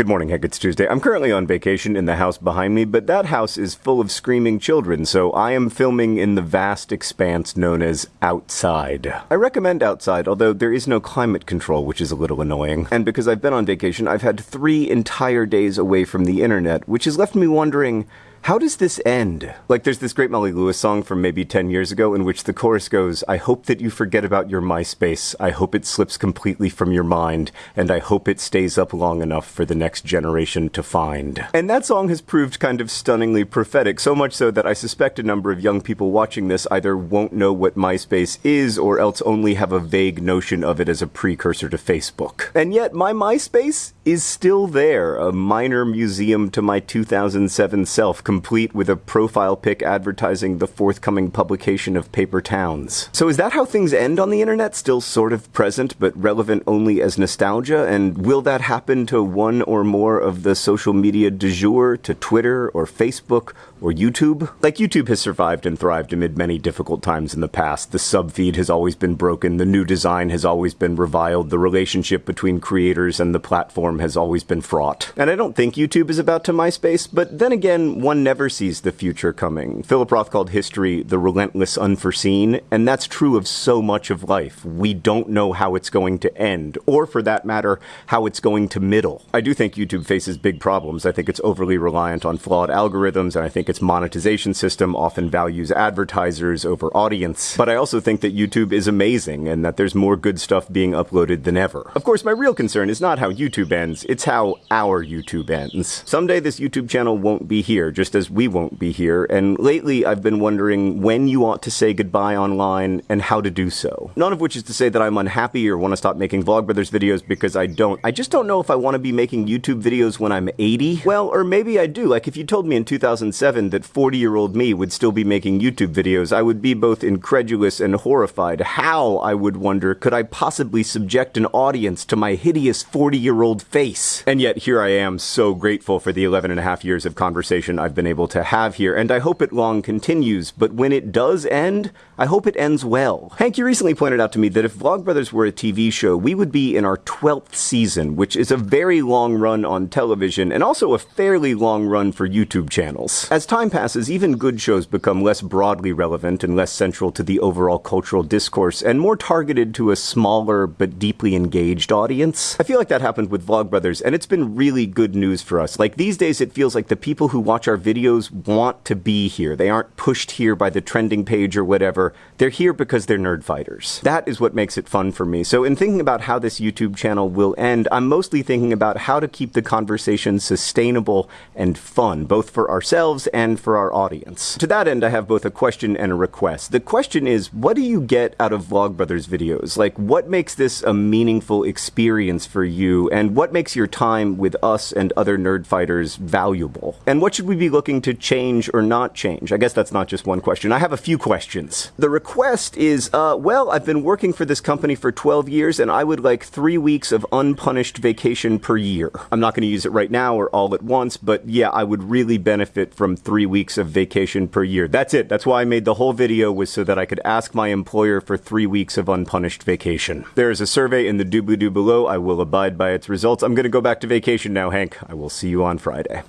Good morning, Hank. It's Tuesday. I'm currently on vacation in the house behind me, but that house is full of screaming children, so I am filming in the vast expanse known as outside. I recommend outside, although there is no climate control, which is a little annoying. And because I've been on vacation, I've had three entire days away from the internet, which has left me wondering how does this end? Like, there's this great Molly Lewis song from maybe 10 years ago in which the chorus goes, I hope that you forget about your MySpace. I hope it slips completely from your mind, and I hope it stays up long enough for the next generation to find. And that song has proved kind of stunningly prophetic, so much so that I suspect a number of young people watching this either won't know what MySpace is or else only have a vague notion of it as a precursor to Facebook. And yet, my MySpace is still there, a minor museum to my 2007 self complete with a profile pic advertising the forthcoming publication of Paper Towns. So is that how things end on the internet? Still sort of present, but relevant only as nostalgia? And will that happen to one or more of the social media du jour, to Twitter or Facebook or YouTube? Like YouTube has survived and thrived amid many difficult times in the past. The subfeed has always been broken, the new design has always been reviled, the relationship between creators and the platform has always been fraught. And I don't think YouTube is about to MySpace, but then again, one never sees the future coming. Philip Roth called history the relentless unforeseen, and that's true of so much of life. We don't know how it's going to end, or for that matter, how it's going to middle. I do think YouTube faces big problems. I think it's overly reliant on flawed algorithms, and I think its monetization system often values advertisers over audience. But I also think that YouTube is amazing, and that there's more good stuff being uploaded than ever. Of course, my real concern is not how YouTube ends, it's how our YouTube ends. Someday this YouTube channel won't be here, just just as we won't be here. And lately, I've been wondering when you ought to say goodbye online and how to do so. None of which is to say that I'm unhappy or want to stop making Vlogbrothers videos because I don't. I just don't know if I want to be making YouTube videos when I'm 80. Well, or maybe I do. Like if you told me in 2007 that 40 year old me would still be making YouTube videos, I would be both incredulous and horrified. How, I would wonder, could I possibly subject an audience to my hideous 40 year old face? And yet here I am so grateful for the 11 and a half years of conversation I've been been able to have here, and I hope it long continues, but when it does end, I hope it ends well. Hank, you recently pointed out to me that if Vlogbrothers were a TV show, we would be in our 12th season, which is a very long run on television, and also a fairly long run for YouTube channels. As time passes, even good shows become less broadly relevant and less central to the overall cultural discourse, and more targeted to a smaller but deeply engaged audience. I feel like that happened with Vlogbrothers, and it's been really good news for us. Like these days, it feels like the people who watch our videos videos want to be here. They aren't pushed here by the trending page or whatever. They're here because they're nerd fighters. That is what makes it fun for me. So in thinking about how this YouTube channel will end, I'm mostly thinking about how to keep the conversation sustainable and fun, both for ourselves and for our audience. To that end, I have both a question and a request. The question is, what do you get out of Vlogbrothers videos? Like, what makes this a meaningful experience for you, and what makes your time with us and other nerd fighters valuable? And what should we be looking looking to change or not change? I guess that's not just one question. I have a few questions. The request is, uh, well, I've been working for this company for 12 years and I would like three weeks of unpunished vacation per year. I'm not going to use it right now or all at once, but yeah, I would really benefit from three weeks of vacation per year. That's it. That's why I made the whole video was so that I could ask my employer for three weeks of unpunished vacation. There is a survey in the doobly-doo below. I will abide by its results. I'm going to go back to vacation now, Hank. I will see you on Friday.